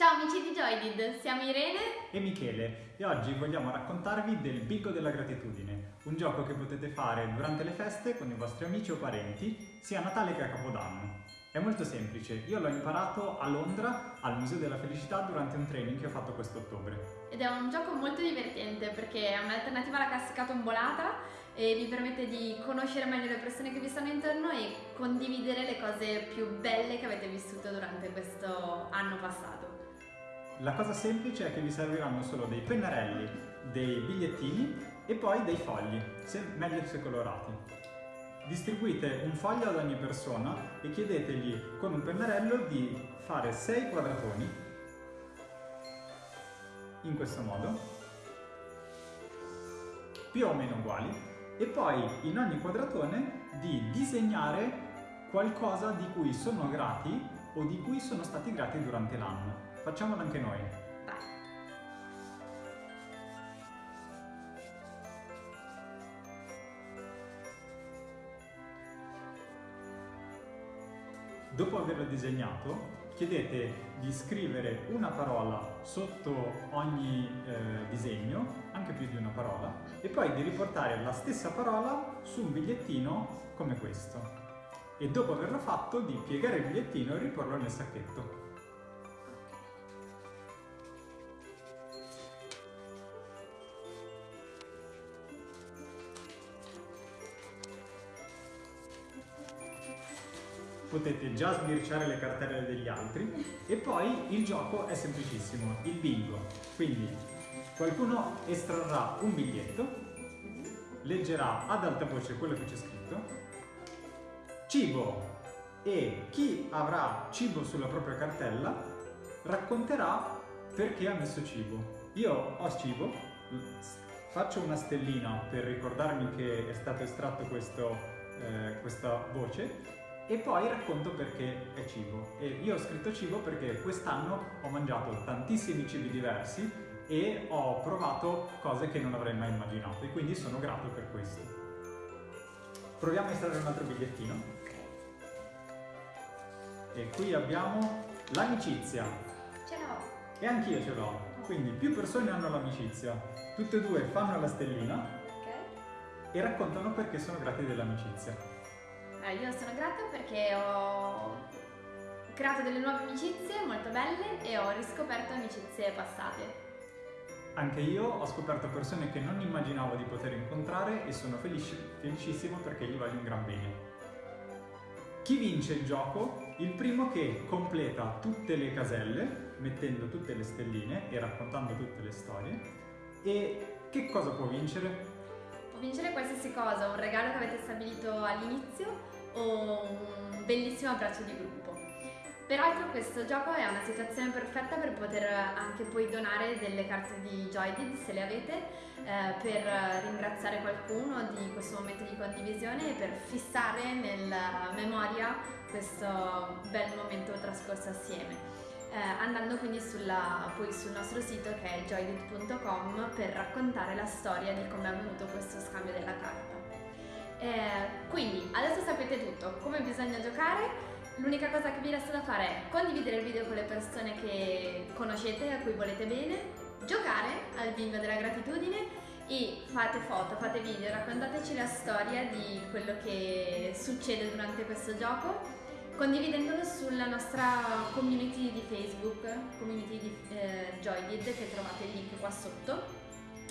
Ciao amici di Joydid, siamo Irene e Michele e oggi vogliamo raccontarvi del Bingo della Gratitudine, un gioco che potete fare durante le feste con i vostri amici o parenti, sia a Natale che a Capodanno. È molto semplice, io l'ho imparato a Londra al Museo della Felicità durante un training che ho fatto quest'ottobre. Ed è un gioco molto divertente perché è un'alternativa alla classica tombolata e vi permette di conoscere meglio le persone che vi stanno intorno e condividere le cose più belle che avete vissuto durante questo anno passato. La cosa semplice è che vi serviranno solo dei pennarelli, dei bigliettini e poi dei fogli, se, meglio se colorati. Distribuite un foglio ad ogni persona e chiedetegli con un pennarello di fare 6 quadratoni in questo modo, più o meno uguali, e poi in ogni quadratone di disegnare qualcosa di cui sono grati o di cui sono stati grati durante l'anno. Facciamolo anche noi. Vai. Dopo averlo disegnato, chiedete di scrivere una parola sotto ogni eh, disegno, anche più di una parola, e poi di riportare la stessa parola su un bigliettino come questo. E dopo averlo fatto, di piegare il bigliettino e riporlo nel sacchetto. Potete già sbirciare le cartelle degli altri e poi il gioco è semplicissimo, il bingo. Quindi qualcuno estrarrà un biglietto, leggerà ad alta voce quello che c'è scritto, cibo e chi avrà cibo sulla propria cartella racconterà perché ha messo cibo. Io ho cibo, faccio una stellina per ricordarmi che è stato estratto questo, eh, questa voce e poi racconto perché è cibo. E io ho scritto cibo perché quest'anno ho mangiato tantissimi cibi diversi e ho provato cose che non avrei mai immaginato e quindi sono grato per questo. Proviamo a estrarre un altro bigliettino. E qui abbiamo l'amicizia. Ce l'ho. E anch'io ce l'ho. Quindi più persone hanno l'amicizia. Tutte e due fanno la stellina okay. e raccontano perché sono grati dell'amicizia. Eh, io sono grata perché ho creato delle nuove amicizie molto belle e ho riscoperto amicizie passate. Anche io ho scoperto persone che non immaginavo di poter incontrare e sono felici, felicissimo perché gli voglio un gran bene. Chi vince il gioco? Il primo che completa tutte le caselle, mettendo tutte le stelline e raccontando tutte le storie. E che cosa può vincere? Vincere qualsiasi cosa, un regalo che avete stabilito all'inizio o un bellissimo abbraccio di gruppo. Peraltro questo gioco è una situazione perfetta per poter anche poi donare delle carte di Joydid se le avete eh, per ringraziare qualcuno di questo momento di condivisione e per fissare nella memoria questo bel momento trascorso assieme. Eh, andando quindi sulla, poi sul nostro sito che è joydit.com per raccontare la storia di come è avvenuto questo scambio della carta. Eh, quindi adesso sapete tutto, come bisogna giocare, l'unica cosa che vi resta da fare è condividere il video con le persone che conoscete, a cui volete bene, giocare al bingo della gratitudine e fate foto, fate video, raccontateci la storia di quello che succede durante questo gioco condividendolo sulla nostra community di Facebook, community di eh, Joydid che trovate il link qua sotto.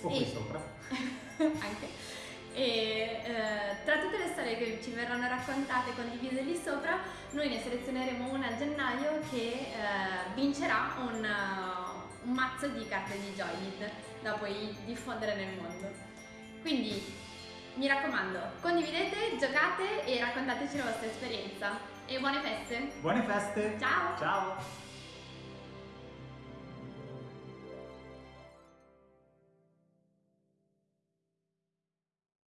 O qui sopra. anche e eh, tra tutte le storie che ci verranno raccontate e condivise lì sopra noi ne selezioneremo una a gennaio che eh, vincerà un, uh, un, mazzo di carte di Joylid da poi diffondere nel mondo quindi mi raccomando condividete, giocate e raccontateci la vostra esperienza e buone feste. Buone feste. Ciao. Ciao